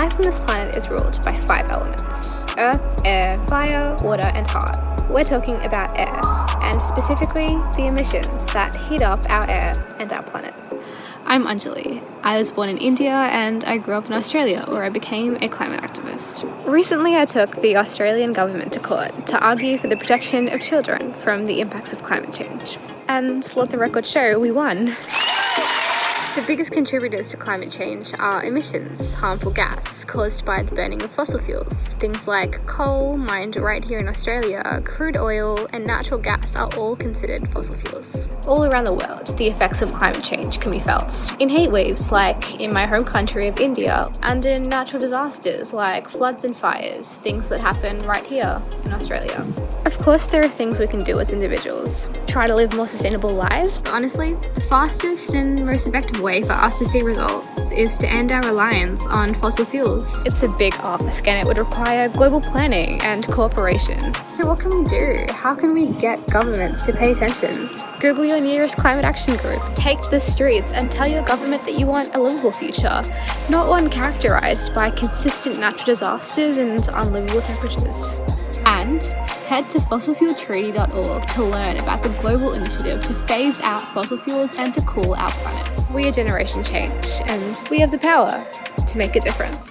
Life on this planet is ruled by five elements. Earth, air, fire, water and heart. We're talking about air, and specifically the emissions that heat up our air and our planet. I'm Anjali. I was born in India and I grew up in Australia where I became a climate activist. Recently I took the Australian government to court to argue for the protection of children from the impacts of climate change. And let the record show we won. The biggest contributors to climate change are emissions, harmful gas caused by the burning of fossil fuels. Things like coal, mined right here in Australia, crude oil, and natural gas are all considered fossil fuels. All around the world, the effects of climate change can be felt in heat waves like in my home country of India, and in natural disasters like floods and fires, things that happen right here in Australia. Of course, there are things we can do as individuals. Try to live more sustainable lives, but honestly, the fastest and most effective way for us to see results is to end our reliance on fossil fuels. It's a big ask and it would require global planning and cooperation. So what can we do? How can we get governments to pay attention? Google your nearest climate action group, take to the streets and tell your government that you want a livable future, not one characterised by consistent natural disasters and unlivable temperatures. And head to fossilfueltreaty.org to learn about the global initiative to phase out fossil fuels and to cool our planet. We are Generation Change, and we have the power to make a difference.